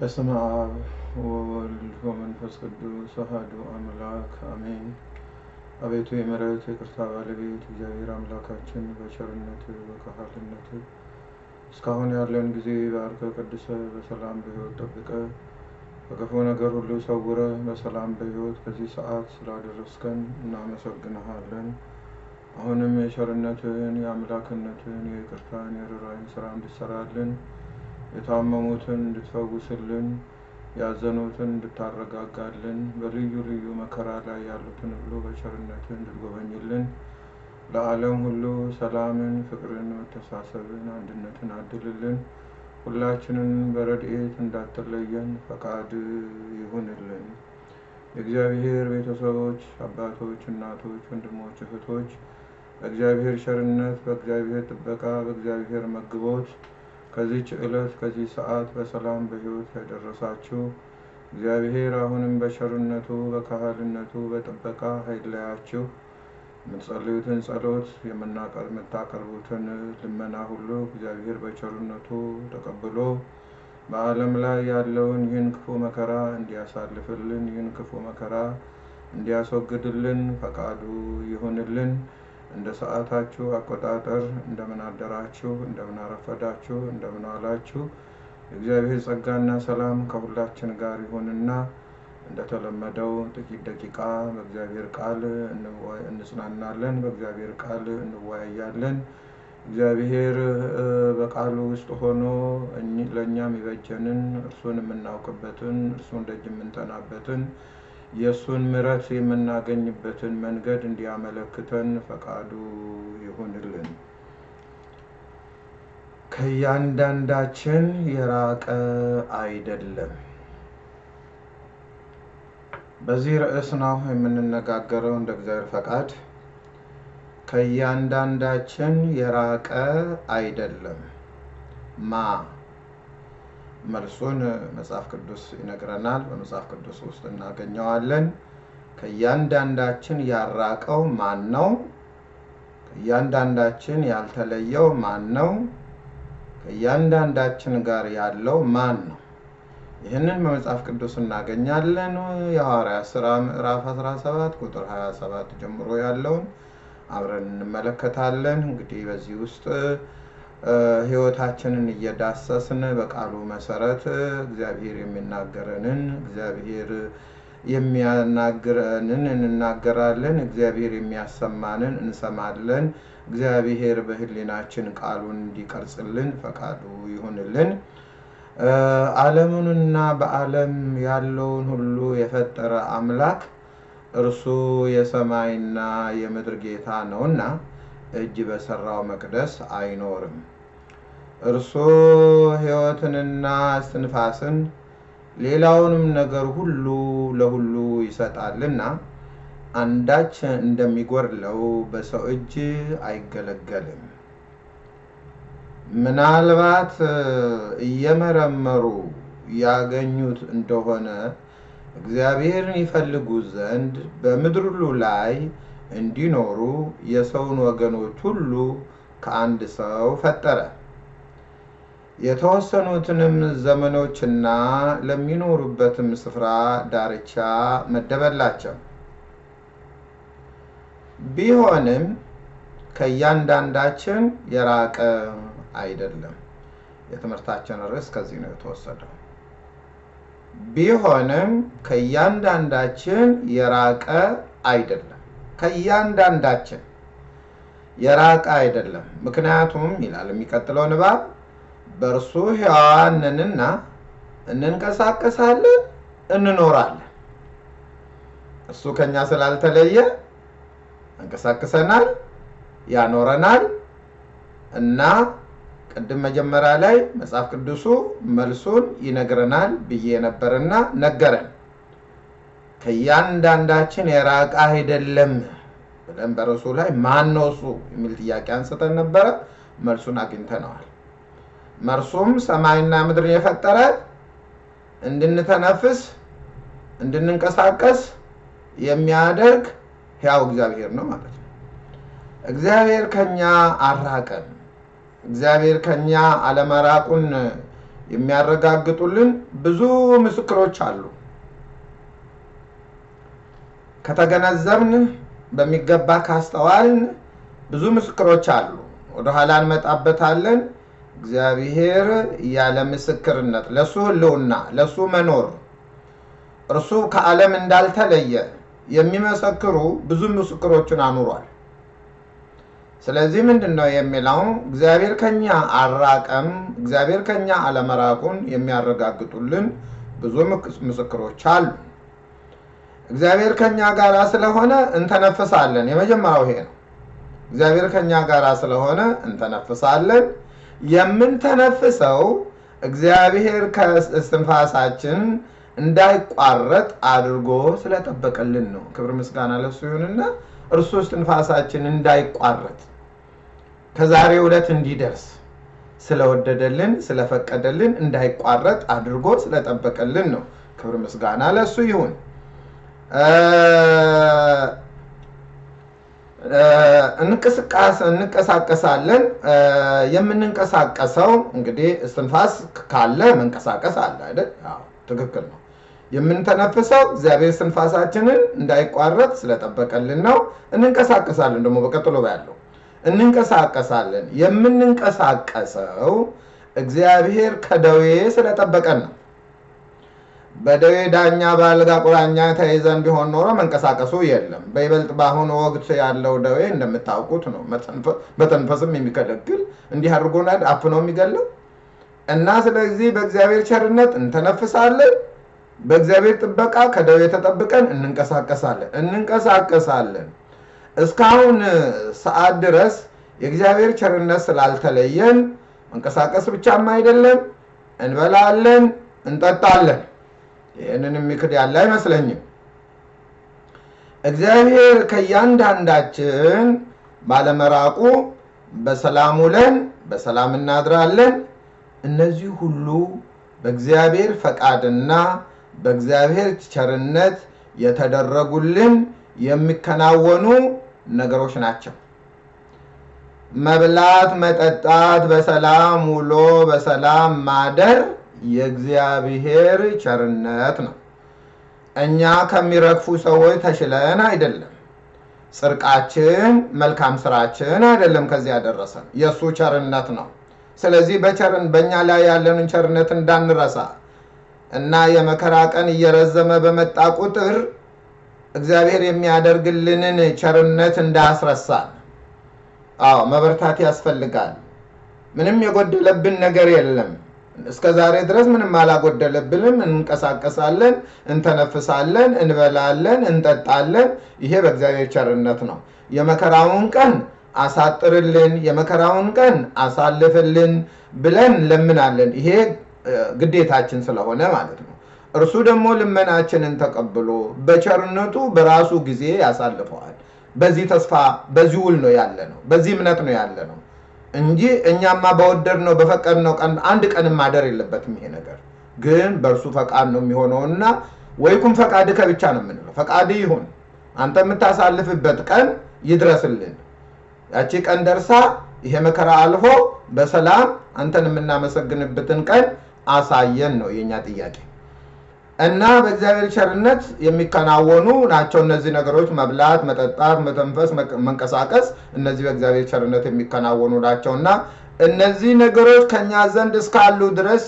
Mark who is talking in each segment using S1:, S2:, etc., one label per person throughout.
S1: በስመ አብ ወወልድ ወመንፈስ ቅዱስ አሐዱ አምላክ አሜን። አቤቱ የምሕረት የቅርታ ባለቤት እግዚአብሔር አምላካችን በቸርነት በካህልነት እስካሁን ያለን ጊዜ ባርከ ቀድሰ በሰላም በሕይወት ጠብቀ ከክፉ ነገር ሁሉ ሰውረ በሰላም በሕይወት ከዚህ ሰዓት ስላደረስከን እናመሰግንሃለን። አሁንም የቸርነትህን የአምላክነትህን የይቅርታን የርኅራኄን ስራ እንድትሰራልን የታመሙትን እንድትፈውስልን ያዘኑትን እንድታረጋጋልን በልዩ ልዩ መከራ ላይ ያሉትን ሁሉ በቸርነትህ እንድትጎበኝልን ለዓለም ሁሉ ሰላምን፣ ፍቅርን፣ መተሳሰብን፣ አንድነትን አድልልን። ሁላችንን በረድኤት እንዳትለየን ፈቃድ ይሁንልን። የእግዚአብሔር ቤተሰቦች፣ አባቶች፣ እናቶች፣ ወንድሞች፣ እህቶች በእግዚአብሔር ቸርነት፣ በእግዚአብሔር ጥበቃ፣ በእግዚአብሔር መግቦት ከዚች ዕለት ከዚህ ሰዓት በሰላም በሕይወት ያደረሳችሁ እግዚአብሔር አሁንም በቸርነቱ በካህልነቱ በጥበቃ አይለያችሁ። የምትጸልዩትን ጸሎት የምታቀርቡትን ልመና ሁሉ እግዚአብሔር በቸርነቱ ተቀብሎ በዓለም ላይ ያለውን ይህን ክፉ መከራ እንዲያሳልፍልን ይህን ክፉ መከራ እንዲያስወግድልን ፈቃዱ ይሁንልን። እንደ ሰዓታችሁ አቆጣጠር እንደምን አደራችሁ፣ እንደምን አረፈዳችሁ፣ እንደምን ዋላችሁ። የእግዚአብሔር ጸጋና ሰላም ከሁላችን ጋር ይሁንና እንደተለመደው ጥቂት ደቂቃ በእግዚአብሔር ቃል እንጽናናለን፣ በእግዚአብሔር ቃል እንወያያለን። እግዚአብሔር በቃሉ ውስጥ ሆኖ ለእኛም የበጀንን እርሱን የምናውቅበትን እርሱን ደጅ የምንጠናበትን የእሱን ምሕረት የምናገኝበትን መንገድ እንዲያመለክተን ፈቃዱ ይሁንልን። ከእያንዳንዳችን የራቀ አይደለም። በዚህ ርዕስ ነው የምንነጋገረው እንደ እግዚአብሔር ፈቃድ። ከእያንዳንዳችን የራቀ አይደለም ማ መልሱን መጽሐፍ ቅዱስ ይነግረናል። በመጽሐፍ ቅዱስ ውስጥ እናገኘዋለን። ከእያንዳንዳችን ያራቀው ማን ነው? ከእያንዳንዳችን ያልተለየው ማን ነው? ከእያንዳንዳችን ጋር ያለው ማን ነው? ይህንን በመጽሐፍ ቅዱስ እናገኛለን። የሐዋርያት ሥራ ምዕራፍ 17 ቁጥር 27 ጀምሮ ያለውን አብረን እንመለከታለን። እንግዲህ በዚህ ውስጥ ሕይወታችንን እየዳሰስን በቃሉ መሰረት እግዚአብሔር የሚናገረንን እግዚአብሔር የሚያናግረንን እንናገራለን። እግዚአብሔር የሚያሰማንን እንሰማለን። እግዚአብሔር በሕሊናችን ቃሉን እንዲቀርጽልን ፈቃዱ ይሁንልን። ዓለሙንና በዓለም ያለውን ሁሉ የፈጠረ አምላክ እርሱ የሰማይና የምድር ጌታ ነውና እጅ በሰራው መቅደስ አይኖርም። እርሱ ሕይወትንና እስትንፋስን ሌላውንም ነገር ሁሉ ለሁሉ ይሰጣልና አንዳች እንደሚጎድለው በሰው እጅ አይገለገልም። ምናልባት እየመረመሩ ያገኙት እንደሆነ እግዚአብሔርን ይፈልጉ ዘንድ በምድር ሁሉ ላይ እንዲኖሩ የሰውን ወገኖች ሁሉ ከአንድ ሰው ፈጠረ። የተወሰኑትንም ዘመኖችና ለሚኖሩበትም ስፍራ ዳርቻ መደበላቸው። ቢሆንም ከእያንዳንዳችን የራቀ አይደለም። የትምህርታችን ርዕስ ከዚህ ነው የተወሰደው። ቢሆንም ከእያንዳንዳችን የራቀ አይደለም። ከእያንዳንዳችን የራቀ አይደለም። ምክንያቱም ይላል የሚቀጥለው ንባብ በእርሱ ሕያዋን እንንቀሳቀሳለን፣ እንኖራለን። እሱ ከኛ ስላልተለየ እንቀሳቅሰናል፣ ያኖረናል እና ቅድም መጀመሪያ ላይ መጽሐፍ ቅዱሱ መልሱን ይነግረናል ብዬ ነበርና ነገረን። ከእያንዳንዳችን የራቀ አይደለም ብለን በርዕሱ ላይ ማን ነው እሱ የሚል ጥያቄ አንስተን ነበረ። መልሱን አግኝተነዋል። መርሱም ሰማይና ምድርን የፈጠረ እንድንተነፍስ እንድንንቀሳቀስ የሚያደርግ ሕያው እግዚአብሔር ነው ማለት ነው። እግዚአብሔር ከኛ አራቀን። እግዚአብሔር ከኛ አለመራቁን የሚያረጋግጡልን ብዙ ምስክሮች አሉ። ከተገነዘብን በሚገባ ካስተዋልን ብዙ ምስክሮች አሉ። ወደኋላ እንመጣበታለን። እግዚአብሔር ያለ ምስክርነት ለእሱ ሕልውና ለእሱ መኖር እርሱ ከዓለም እንዳልተለየ የሚመሰክሩ ብዙ ምስክሮችን አኑሯል። ስለዚህ ምንድን ነው የሚለው? እግዚአብሔር ከኛ አራቀም፣ እግዚአብሔር ከኛ አለመራቁን የሚያረጋግጡልን ብዙ ምስክሮች አሉ። እግዚአብሔር ከኛ ጋር ስለሆነ እንተነፍሳለን። የመጀመሪያው ይሄ ነው። እግዚአብሔር ከኛ ጋር ስለሆነ እንተነፍሳለን። የምንተነፍሰው እግዚአብሔር ከእስትንፋሳችን እንዳይቋረጥ አድርጎ ስለጠበቀልን ነው። ክብር ምስጋና ለሱ ይሁንና እርሱ እስትንፋሳችን እንዳይቋረጥ ከዛሬ ዕለት እንዲደርስ ስለወደደልን ስለፈቀደልን እንዳይቋረጥ አድርጎ ስለጠበቀልን ነው። ክብር ምስጋና ለሱ ይሁን። እንቀሳቀሳለን። የምንንቀሳቀሰው እንግዲህ እስትንፋስ ካለ መንቀሳቀስ አለ አይደል? ትክክል ነው። የምንተነፍሰው እግዚአብሔር እስትንፋሳችንን እንዳይቋረጥ ስለጠበቀልን ነው። እንንቀሳቀሳለን ደግሞ በቀጥሎ ያለው እንንቀሳቀሳለን። የምንንቀሳቀሰው እግዚአብሔር ከደዌ ስለጠበቀን ነው። በደዌ ዳኛ በአልጋ ቁራኛ ተይዘን ቢሆን ኖሮ መንቀሳቀሱ የለም። በይበልጥ በአሁኑ ወቅት ያለው ደዌ እንደምታውቁት ነው። መተንፈስም የሚከለክል እንዲህ አድርጎናል፣ አፍኖ የሚገለው እና ስለዚህ በእግዚአብሔር ቸርነት እንተነፍሳለን። በእግዚአብሔር ጥበቃ ከደዌ ተጠብቀን እንንቀሳቀሳለን እንንቀሳቀሳለን። እስካሁን ሰዓት ድረስ የእግዚአብሔር ቸርነት ስላልተለየን መንቀሳቀስ ብቻም አይደለም፣ እንበላለን፣ እንጠጣለን። ይህንን የሚክድ ያለ አይመስለኝም። እግዚአብሔር ከእያንዳንዳችን ባለመራቁ በሰላም ውለን በሰላም እናድራለን። እነዚህ ሁሉ በእግዚአብሔር ፈቃድና በእግዚአብሔር ቸርነት የተደረጉልን የሚከናወኑ ነገሮች ናቸው። መብላት፣ መጠጣት፣ በሰላም ውሎ በሰላም ማደር የእግዚአብሔር ቸርነት ነው። እኛ ከሚረግፉ ሰዎች ተሽለን አይደለም። ጽድቃችን፣ መልካም ስራችን አይደለም ከዚህ ያደረሰን የእሱ ቸርነት ነው። ስለዚህ በቸርን በእኛ ላይ ያለንን ቸርነት እንዳንረሳ እና የመከራ ቀን እየረዘመ በመጣ ቁጥር እግዚአብሔር የሚያደርግልንን ቸርነት እንዳያስረሳን። አዎ መበርታት ያስፈልጋል። ምንም የጎደለብን ነገር የለም። እስከ ዛሬ ድረስ ምንም አላጎደለብንም። እንንቀሳቀሳለን፣ እንተነፍሳለን፣ እንበላለን፣ እንጠጣለን። ይሄ በእግዚአብሔር ቸርነት ነው። የመከራውን ቀን አሳጥርልን፣ የመከራውን ቀን አሳልፍልን ብለን ለምናለን። ይሄ ግዴታችን ስለሆነ ማለት ነው። እርሱ ደግሞ ልመናችንን ተቀብሎ በቸርነቱ በራሱ ጊዜ ያሳልፈዋል። በዚህ ተስፋ በዚህ ውል ነው ያለ ነው። በዚህ እምነት ነው ያለ ነው እንጂ እኛማ በወደድነው በፈቀድነው ቀን አንድ ቀንም ማደር የለበትም። ይሄ ነገር ግን በእርሱ ፈቃድ ነው የሚሆነውና ወይኩም ፈቃድ ከብቻ ነው የምንለው። ፈቃድ ይሁን አንተ የምታሳልፍበት ቀን ይድረስልን። ያቺ ቀን ደርሳ ይሄ መከራ አልፎ በሰላም አንተን የምናመሰግንበትን ቀን አሳየን ነው የእኛ ጥያቄ። እና በእግዚአብሔር ቸርነት የሚከናወኑ ናቸው እነዚህ ነገሮች፣ መብላት፣ መጠጣት፣ መተንፈስ፣ መንቀሳቀስ። እነዚህ በእግዚአብሔር ቸርነት የሚከናወኑ ናቸው እና እነዚህ ነገሮች ከኛ ዘንድ እስካሉ ድረስ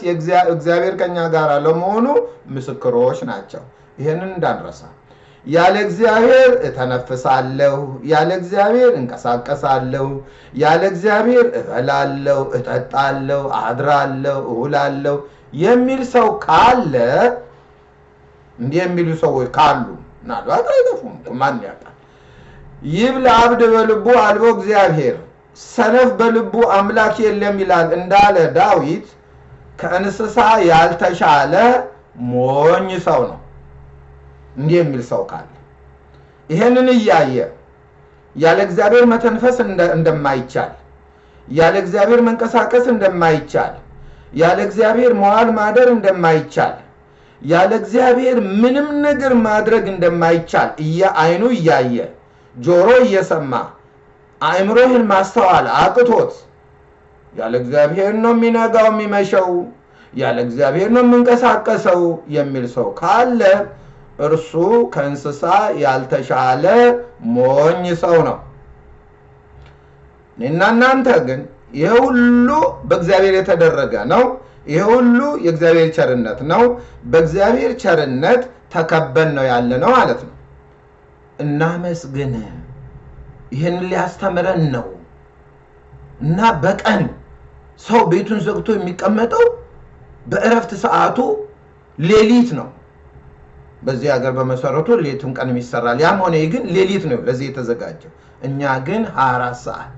S1: እግዚአብሔር ከኛ ጋር ለመሆኑ ምስክሮች ናቸው። ይህንን እንዳንረሳ። ያለ እግዚአብሔር እተነፍሳለሁ፣ ያለ እግዚአብሔር እንቀሳቀሳለሁ፣ ያለ እግዚአብሔር እበላለሁ፣ እጠጣለሁ፣ አድራለሁ፣ እውላለሁ የሚል ሰው ካለ እንዲህ የሚሉ ሰዎች ካሉ ምናልባት አይጠፉም፣ ማን ያውቃል? ይብል አብድ በልቡ አልቦ እግዚአብሔር፣ ሰነፍ በልቡ አምላክ የለም ይላል እንዳለ ዳዊት ከእንስሳ ያልተሻለ ሞኝ ሰው ነው። እንዲህ የሚል ሰው ካለ ይሄንን እያየ ያለ እግዚአብሔር መተንፈስ እንደማይቻል፣ ያለ እግዚአብሔር መንቀሳቀስ እንደማይቻል፣ ያለ እግዚአብሔር መዋል ማደር እንደማይቻል ያለ እግዚአብሔር ምንም ነገር ማድረግ እንደማይቻል አይኑ እያየ ጆሮ እየሰማ አእምሮህን ማስተዋል አቅቶት ያለ እግዚአብሔር ነው የሚነጋው የሚመሸው፣ ያለ እግዚአብሔር ነው የምንቀሳቀሰው የሚል ሰው ካለ እርሱ ከእንስሳ ያልተሻለ ሞኝ ሰው ነው። እኔና እናንተ ግን ይህ ሁሉ በእግዚአብሔር የተደረገ ነው። ይህ ሁሉ የእግዚአብሔር ቸርነት ነው። በእግዚአብሔር ቸርነት ተከበን ነው ያለ ነው ማለት ነው። እናመስግን። ይህን ሊያስተምረን ነው እና በቀን ሰው ቤቱን ዘግቶ የሚቀመጠው በእረፍት ሰዓቱ ሌሊት ነው። በዚህ ሀገር በመሰረቱ ሌትም ቀንም ይሰራል። ያም ሆነ ግን ሌሊት ነው ለዚህ የተዘጋጀው። እኛ ግን 24 ሰዓት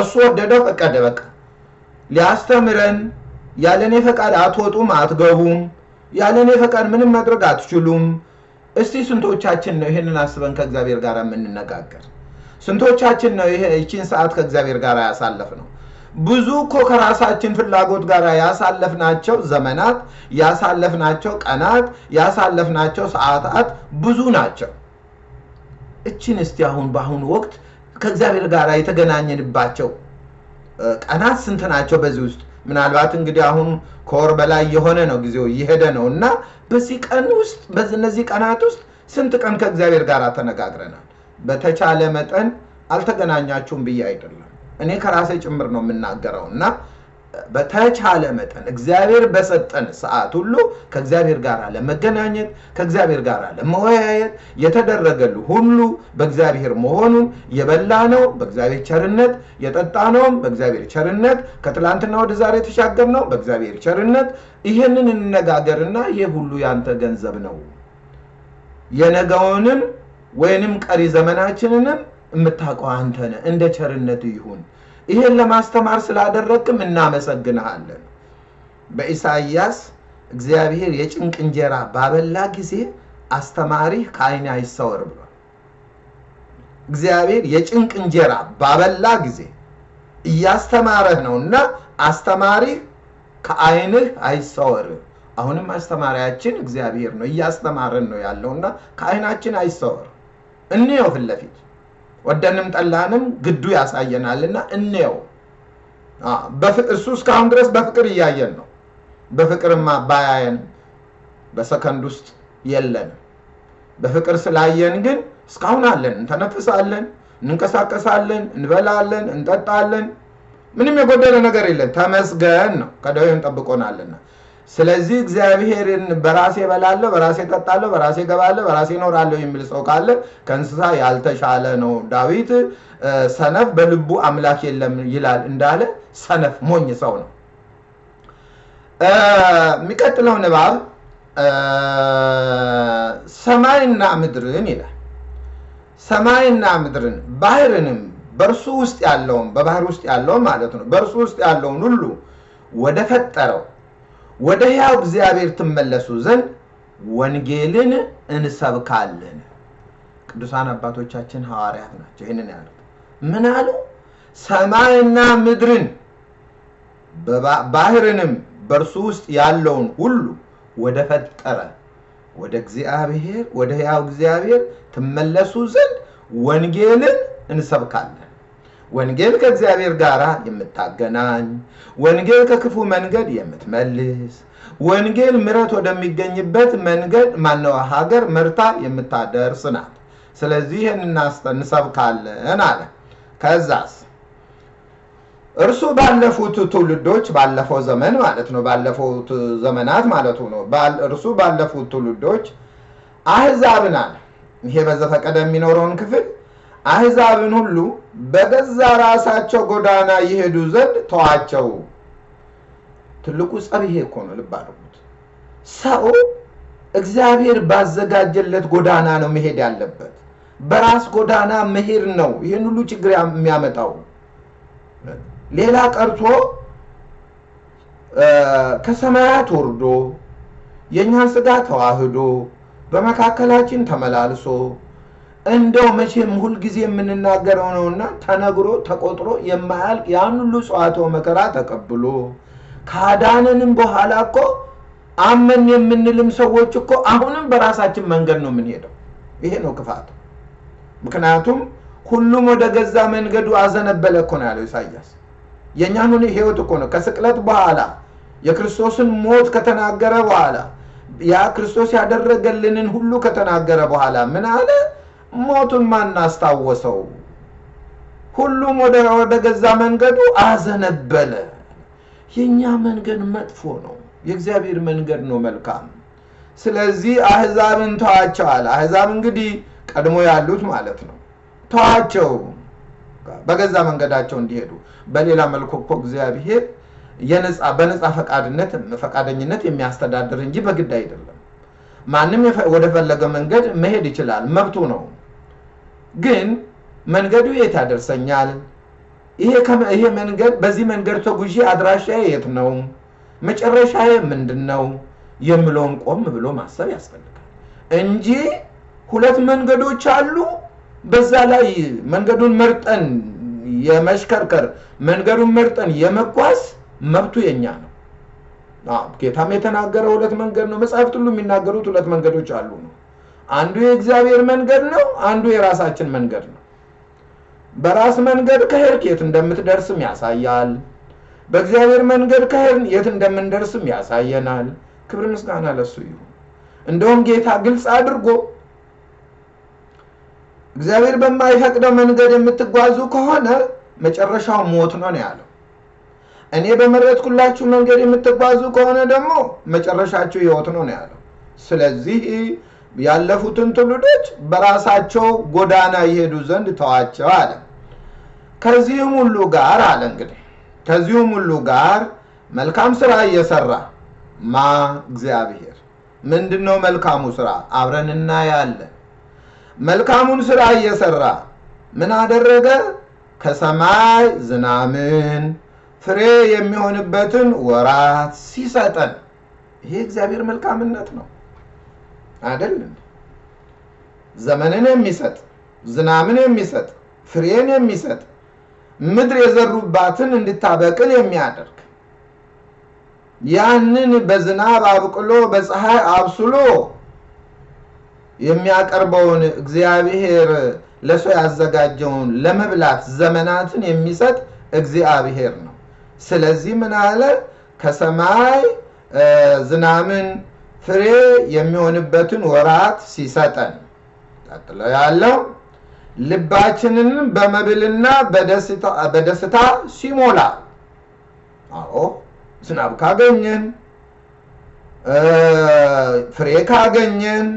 S1: እሱ ወደደው ፈቀደ። በቃ ሊያስተምረን ያለኔ ፈቃድ አትወጡም፣ አትገቡም፣ ያለኔ ፈቃድ ምንም ማድረግ አትችሉም። እስቲ ስንቶቻችን ነው ይህንን አስበን ከእግዚአብሔር ጋር የምንነጋገር? ስንቶቻችን ነው ይህችን ሰዓት ከእግዚአብሔር ጋር ያሳለፍ ነው? ብዙ እኮ ከራሳችን ፍላጎት ጋር ያሳለፍናቸው ዘመናት፣ ያሳለፍናቸው ቀናት፣ ያሳለፍናቸው ሰዓታት ብዙ ናቸው። እችን እስቲ አሁን በአሁኑ ወቅት ከእግዚአብሔር ጋር የተገናኘንባቸው ቀናት ስንት ናቸው? በዚህ ውስጥ ምናልባት እንግዲህ አሁን ከወር በላይ የሆነ ነው ጊዜው እየሄደ ነው እና በዚህ ቀን ውስጥ በእነዚህ ቀናት ውስጥ ስንት ቀን ከእግዚአብሔር ጋር ተነጋግረናል? በተቻለ መጠን አልተገናኛችሁም ብዬ አይደለም እኔ ከራሴ ጭምር ነው የምናገረው እና በተቻለ መጠን እግዚአብሔር በሰጠን ሰዓት ሁሉ ከእግዚአብሔር ጋር ለመገናኘት ከእግዚአብሔር ጋር ለመወያየት የተደረገል ሁሉ በእግዚአብሔር መሆኑን የበላ ነው በእግዚአብሔር ቸርነት የጠጣ ነውም በእግዚአብሔር ቸርነት ከትላንትና ወደ ዛሬ የተሻገር ነው በእግዚአብሔር ቸርነት። ይህንን እንነጋገርና ይህ ሁሉ ያንተ ገንዘብ ነው። የነገውንም ወይንም ቀሪ ዘመናችንንም የምታውቀው አንተ ነህ። እንደ ቸርነት ይሁን ይህን ለማስተማር ስላደረግክም እናመሰግንሃለን። በኢሳይያስ እግዚአብሔር የጭንቅ እንጀራ ባበላ ጊዜ አስተማሪህ ከዓይኔ አይሰወር ብሏል። እግዚአብሔር የጭንቅ እንጀራ ባበላ ጊዜ እያስተማረህ ነው እና አስተማሪህ ከዓይንህ አይሰወር። አሁንም አስተማሪያችን እግዚአብሔር ነው፣ እያስተማረን ነው ያለውና ከዓይናችን አይሰወር። እንየው ፊት ለፊት ወደንም ጠላንም ግዱ ያሳየናልና እንየው። እሱ እስካሁን ድረስ በፍቅር እያየን ነው። በፍቅርማ ባያየን በሰከንድ ውስጥ የለንም። በፍቅር ስላየን ግን እስካሁን አለን፣ እንተነፍሳለን፣ እንንቀሳቀሳለን፣ እንበላለን፣ እንጠጣለን። ምንም የጎደለ ነገር የለን። ተመስገን ነው፣ ከደዌም ጠብቆናልና። ስለዚህ እግዚአብሔርን በራሴ እበላለሁ፣ በራሴ እጠጣለሁ፣ በራሴ እገባለሁ፣ በራሴ እኖራለሁ የሚል ሰው ካለ ከእንስሳ ያልተሻለ ነው። ዳዊት ሰነፍ በልቡ አምላክ የለም ይላል እንዳለ ሰነፍ ሞኝ ሰው ነው። የሚቀጥለው ንባብ ሰማይና ምድርን ይላል። ሰማይና ምድርን ባህርንም በእርሱ ውስጥ ያለውን በባህር ውስጥ ያለውን ማለት ነው በእርሱ ውስጥ ያለውን ሁሉ ወደ ፈጠረው ወደ ሕያው እግዚአብሔር ትመለሱ ዘንድ ወንጌልን እንሰብካለን። ቅዱሳን አባቶቻችን ሐዋርያት ናቸው ይህንን ያሉት። ምን አሉ? ሰማይና ምድርን ባህርንም በእርሱ ውስጥ ያለውን ሁሉ ወደ ፈጠረ ወደ እግዚአብሔር ወደ ሕያው እግዚአብሔር ትመለሱ ዘንድ ወንጌልን እንሰብካለን። ወንጌል ከእግዚአብሔር ጋር የምታገናኝ፣ ወንጌል ከክፉ መንገድ የምትመልስ፣ ወንጌል ምሕረት ወደሚገኝበት መንገድ ማነው ሀገር መርታ የምታደርስ ናት። ስለዚህ ይህን እንሰብካለን አለ። ከዛስ እርሱ ባለፉት ትውልዶች ባለፈው ዘመን ማለት ነው ባለፉት ዘመናት ማለቱ ነው እርሱ ባለፉት ትውልዶች አህዛብን አለ ይሄ በዘፈቀደ የሚኖረውን ክፍል አህዛብን ሁሉ በገዛ ራሳቸው ጎዳና ይሄዱ ዘንድ ተዋቸው። ትልቁ ጸብ ይሄ እኮ ነው። ልብ አድርጉት። ሰው እግዚአብሔር ባዘጋጀለት ጎዳና ነው መሄድ ያለበት። በራስ ጎዳና መሄድ ነው ይህን ሁሉ ችግር የሚያመጣው። ሌላ ቀርቶ ከሰማያት ወርዶ የእኛን ስጋ ተዋህዶ በመካከላችን ተመላልሶ እንደው መቼም ሁልጊዜ የምንናገረው ነውና ተነግሮ ተቆጥሮ የማያልቅ ያን ሁሉ ጽዋትወ መከራ ተቀብሎ ካዳነንም በኋላ እኮ አመን የምንልም ሰዎች እኮ አሁንም በራሳችን መንገድ ነው የምንሄደው። ይሄ ነው ክፋት። ምክንያቱም ሁሉም ወደ ገዛ መንገዱ አዘነበለ እኮ ነው ያለው ኢሳያስ። የእኛን ህይወት እኮ ነው ከስቅለት በኋላ የክርስቶስን ሞት ከተናገረ በኋላ ያ ክርስቶስ ያደረገልንን ሁሉ ከተናገረ በኋላ ምን አለ? ሞቱን ማን አስታወሰው? ሁሉም ወደ ገዛ መንገዱ አዘነበለ። የእኛ መንገድ መጥፎ ነው፣ የእግዚአብሔር መንገድ ነው መልካም። ስለዚህ አህዛብን ተዋቸው አለ። አህዛብ እንግዲህ ቀድሞ ያሉት ማለት ነው። ተዋቸው በገዛ መንገዳቸው እንዲሄዱ። በሌላ መልኩ እኮ እግዚአብሔር በነፃ ፈቃድነት ፈቃደኝነት የሚያስተዳድር እንጂ በግድ አይደለም። ማንም የፈ- ወደ ፈለገ መንገድ መሄድ ይችላል፣ መብቱ ነው። ግን መንገዱ የት ያደርሰኛል? ይሄ መንገድ በዚህ መንገድ ተጉዤ አድራሻዬ የት ነው? መጨረሻዬ ምንድን ነው የምለውን ቆም ብሎ ማሰብ ያስፈልጋል እንጂ ሁለት መንገዶች አሉ። በዛ ላይ መንገዱን መርጠን የመሽከርከር መንገዱን መርጠን የመጓዝ መብቱ የኛ ነው። ጌታም የተናገረ ሁለት መንገድ ነው። መጽሐፍት ሁሉ የሚናገሩት ሁለት መንገዶች አሉ ነው። አንዱ የእግዚአብሔር መንገድ ነው፣ አንዱ የራሳችን መንገድ ነው። በራስ መንገድ ከሄድክ የት እንደምትደርስም ያሳያል። በእግዚአብሔር መንገድ ከሄድን የት እንደምንደርስም ያሳየናል። ክብር ምስጋና ለሱ ይሁን። እንደውም ጌታ ግልጽ አድርጎ እግዚአብሔር በማይፈቅደው መንገድ የምትጓዙ ከሆነ መጨረሻው ሞት ነው ነው ያለው። እኔ በመረጥኩላችሁ መንገድ የምትጓዙ ከሆነ ደግሞ መጨረሻችሁ ሕይወት ነው ነው ያለው። ስለዚህ ያለፉትን ትውልዶች በራሳቸው ጎዳና ይሄዱ ዘንድ ተዋቸው አለ። ከዚህም ሁሉ ጋር አለ እንግዲህ ከዚሁም ሁሉ ጋር መልካም ስራ እየሰራ ማ እግዚአብሔር ምንድን ነው መልካሙ ስራ? አብረን እናያለን። መልካሙን ስራ እየሰራ ምን አደረገ? ከሰማይ ዝናምን ፍሬ የሚሆንበትን ወራት ሲሰጠን። ይሄ እግዚአብሔር መልካምነት ነው አይደል? ዘመንን የሚሰጥ ዝናምን የሚሰጥ ፍሬን የሚሰጥ ምድር የዘሩባትን እንድታበቅል የሚያደርግ ያንን በዝናብ አብቅሎ በፀሐይ አብስሎ የሚያቀርበውን እግዚአብሔር ለሰው ያዘጋጀውን ለመብላት ዘመናትን የሚሰጥ እግዚአብሔር ነው። ስለዚህ ምን አለ? ከሰማይ ዝናምን ፍሬ የሚሆንበትን ወራት ሲሰጠን፣ ቀጥሎ ያለው ልባችንን በመብልና በደስታ ሲሞላ። አዎ ዝናብ ካገኘን ፍሬ ካገኘን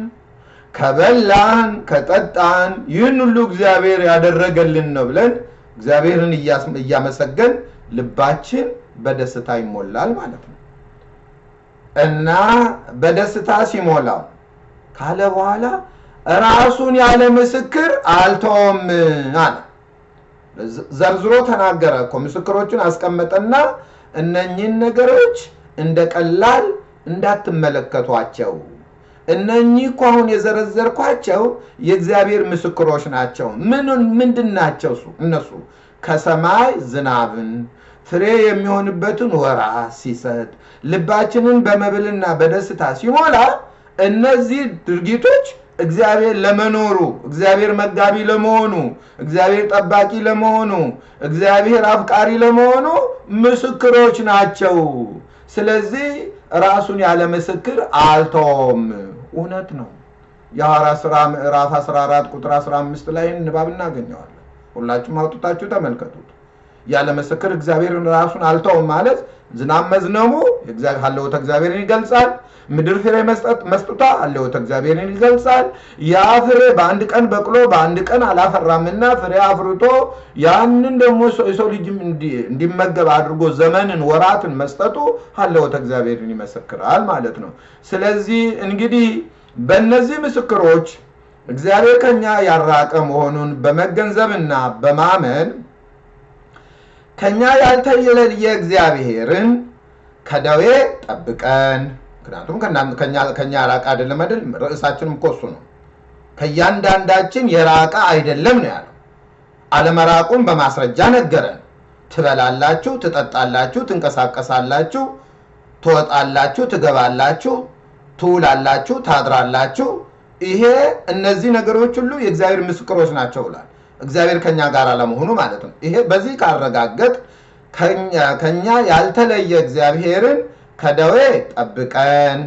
S1: ከበላን ከጠጣን ይህን ሁሉ እግዚአብሔር ያደረገልን ነው ብለን እግዚአብሔርን እያመሰገን ልባችን በደስታ ይሞላል ማለት ነው። እና በደስታ ሲሞላው ካለ በኋላ ራሱን ያለ ምስክር አልተውም አለ። ዘርዝሮ ተናገረ እኮ ምስክሮቹን አስቀመጠና እነኚህን ነገሮች እንደ ቀላል እንዳትመለከቷቸው እነኚህ እኮ አሁን የዘረዘርኳቸው የእግዚአብሔር ምስክሮች ናቸው። ምን ምንድን ናቸው? እነሱ ከሰማይ ዝናብን ፍሬ የሚሆንበትን ወራት ሲሰጥ ልባችንን በመብልና በደስታ ሲሞላ እነዚህ ድርጊቶች እግዚአብሔር ለመኖሩ እግዚአብሔር መጋቢ ለመሆኑ እግዚአብሔር ጠባቂ ለመሆኑ እግዚአብሔር አፍቃሪ ለመሆኑ ምስክሮች ናቸው። ስለዚህ ራሱን ያለ ምስክር አልተውም። እውነት ነው። የሐዋርያት ሥራ ምዕራፍ 14 ቁጥር 15 ላይ ንባብ እናገኘዋለን። ሁላችሁም አውጥታችሁ ተመልከቱት። ያለ ምስክር እግዚአብሔርን ራሱን አልተውም ማለት ዝናብ መዝነቡ ሀለወተ እግዚአብሔርን ይገልጻል። ምድር ፍሬ መስጠቷ ሀለወተ እግዚአብሔርን ይገልጻል። ያ ፍሬ በአንድ ቀን በቅሎ በአንድ ቀን አላፈራምና ፍሬ አፍርቶ ያንን ደግሞ የሰው ልጅ እንዲመገብ አድርጎ ዘመንን ወራትን መስጠቱ ሀለወተ እግዚአብሔርን ይመሰክራል ማለት ነው። ስለዚህ እንግዲህ በእነዚህ ምስክሮች እግዚአብሔር ከኛ ያራቀ መሆኑን በመገንዘብና በማመን ከኛ ያልተለየ እግዚአብሔርን ከደዌ ጠብቀን ምክንያቱም ከኛ የራቀ አይደለም አይደል? ርዕሳችንም እኮ እሱ ነው። ከእያንዳንዳችን የራቀ አይደለም ነው ያለው። አለመራቁን በማስረጃ ነገረን። ትበላላችሁ፣ ትጠጣላችሁ፣ ትንቀሳቀሳላችሁ፣ ትወጣላችሁ፣ ትገባላችሁ፣ ትውላላችሁ፣ ታድራላችሁ። ይሄ እነዚህ ነገሮች ሁሉ የእግዚአብሔር ምስክሮች ናቸው ብሏል። እግዚአብሔር ከኛ ጋር አለመሆኑ ማለት ነው። ይሄ በዚህ ካረጋገጥ ከኛ ያልተለየ እግዚአብሔርን ከደዌ ጠብቀን፣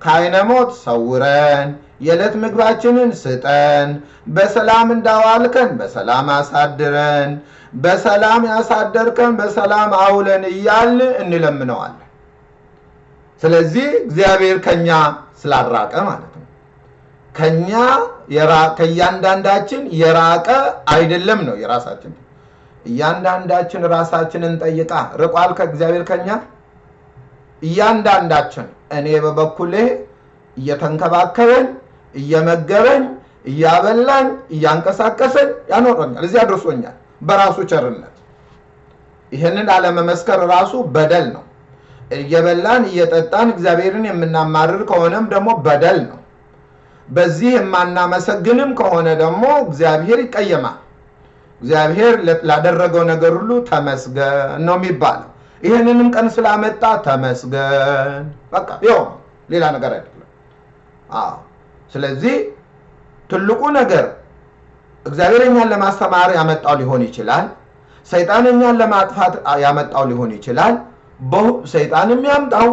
S1: ከዓይነ ሞት ሰውረን፣ የዕለት ምግባችንን ስጠን፣ በሰላም እንዳዋልከን በሰላም አሳድረን፣ በሰላም ያሳደርከን በሰላም አውለን እያልን እንለምነዋለን። ስለዚህ እግዚአብሔር ከኛ ስላራቀ ማለት ነው። ከኛ ከእያንዳንዳችን የራቀ አይደለም ነው የራሳችን። እያንዳንዳችን ራሳችንን ጠይቃ ርቋል ከእግዚአብሔር ከኛ? እያንዳንዳችን እኔ በበኩሌ እየተንከባከበኝ እየመገበኝ እያበላኝ እያንቀሳቀሰኝ ያኖረኛል። እዚያ ደርሶኛል በራሱ ቸርነት። ይህንን አለመመስከር ራሱ በደል ነው። እየበላን እየጠጣን እግዚአብሔርን የምናማርር ከሆነም ደግሞ በደል ነው በዚህ የማናመሰግንም ከሆነ ደግሞ እግዚአብሔር ይቀየማል። እግዚአብሔር ላደረገው ነገር ሁሉ ተመስገን ነው የሚባለው። ይህንንም ቀን ስላመጣ ተመስገን። በቃ ይኸው ሌላ ነገር አይደለም። አዎ። ስለዚህ ትልቁ ነገር እግዚአብሔር እኛን ለማስተማር ያመጣው ሊሆን ይችላል። ሰይጣን እኛን ለማጥፋት ያመጣው ሊሆን ይችላል። ሰይጣንም ያምጣው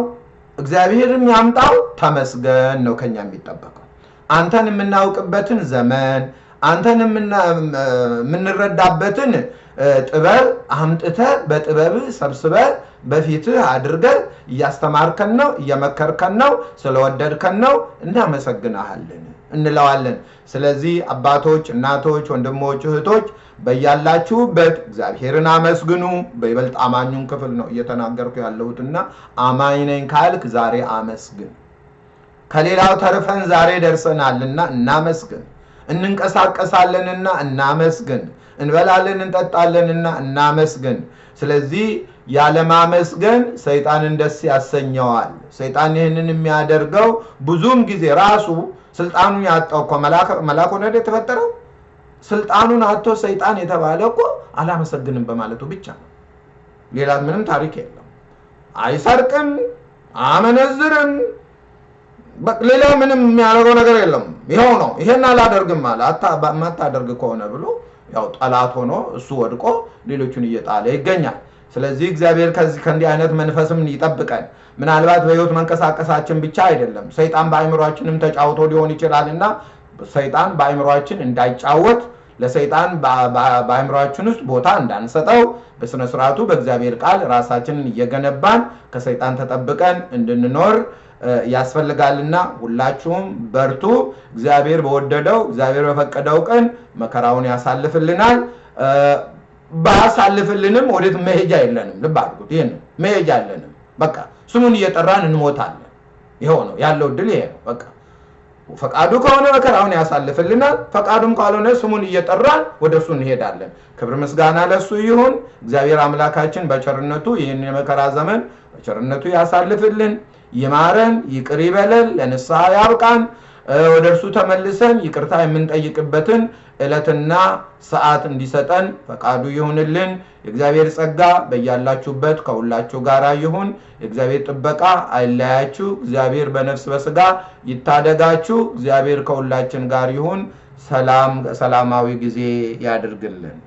S1: እግዚአብሔርም ያምጣው ተመስገን ነው ከኛ የሚጠበቀው አንተን የምናውቅበትን ዘመን አንተን የምንረዳበትን ጥበብ አምጥተ በጥበብ ሰብስበ በፊትህ አድርገ እያስተማርከን ነው እየመከርከን ነው ስለወደድከን ነው እናመሰግናሃለን እንለዋለን። ስለዚህ አባቶች እናቶች ወንድሞች እህቶች በያላችሁበት እግዚአብሔርን አመስግኑ። በይበልጥ አማኙን ክፍል ነው እየተናገርኩ ያለሁትና አማኝ ነኝ ካልክ ዛሬ አመስግን ከሌላው ተርፈን ዛሬ ደርሰናልና እናመስግን። እንንቀሳቀሳለንና እናመስግን። እንበላለን እንጠጣለንና እናመስግን። ስለዚህ ያለማመስገን ሰይጣንን ደስ ያሰኘዋል። ሰይጣን ይህንን የሚያደርገው ብዙም ጊዜ ራሱ ስልጣኑን ያጣው እኮ መላክ ወደ የተፈጠረው? ስልጣኑን አቶ ሰይጣን የተባለ እኮ አላመሰግንም በማለቱ ብቻ ነው። ሌላ ምንም ታሪክ የለም። አይሰርቅም አመነዝርም ሌላ ምንም የሚያደርገው ነገር የለም። ይኸው ነው። ይሄን አላደርግም አለ። ማታደርግ ከሆነ ብሎ ያው ጠላት ሆኖ እሱ ወድቆ ሌሎቹን እየጣለ ይገኛል። ስለዚህ እግዚአብሔር ከዚህ ከእንዲህ አይነት መንፈስም ይጠብቀን። ምናልባት በህይወት መንቀሳቀሳችን ብቻ አይደለም። ሰይጣን በአይምሯችንም ተጫውቶ ሊሆን ይችላል እና ሰይጣን በአይምሯችን እንዳይጫወት ለሰይጣን በአይምሯችን ውስጥ ቦታ እንዳንሰጠው በስነ ስርዓቱ በእግዚአብሔር ቃል ራሳችንን እየገነባን ከሰይጣን ተጠብቀን እንድንኖር ያስፈልጋልና ሁላችሁም በርቱ። እግዚአብሔር በወደደው እግዚአብሔር በፈቀደው ቀን መከራውን ያሳልፍልናል። ባያሳልፍልንም ወዴት መሄጃ የለንም። ልብ አድርጉት። ይህን መሄጃ የለንም። በቃ ስሙን እየጠራን እንሞታለን። ይኸው ነው ያለው ድል ይሄ ነው በቃ። ፈቃዱ ከሆነ መከራውን ያሳልፍልናል። ፈቃዱም ካልሆነ ስሙን እየጠራን ወደ እሱ እንሄዳለን። ክብር ምስጋና ለእሱ ይሁን። እግዚአብሔር አምላካችን በቸርነቱ ይህን የመከራ ዘመን በቸርነቱ ያሳልፍልን ይማረን ይቅር ይበለን ለንስሐ ያብቃን። ወደ እርሱ ተመልሰን ይቅርታ የምንጠይቅበትን ዕለትና ሰዓት እንዲሰጠን ፈቃዱ ይሁንልን። የእግዚአብሔር ጸጋ በያላችሁበት ከሁላችሁ ጋር ይሁን። የእግዚአብሔር ጥበቃ አይለያችሁ። እግዚአብሔር በነፍስ በስጋ ይታደጋችሁ። እግዚአብሔር ከሁላችን ጋር ይሁን። ሰላም ሰላማዊ ጊዜ ያድርግልን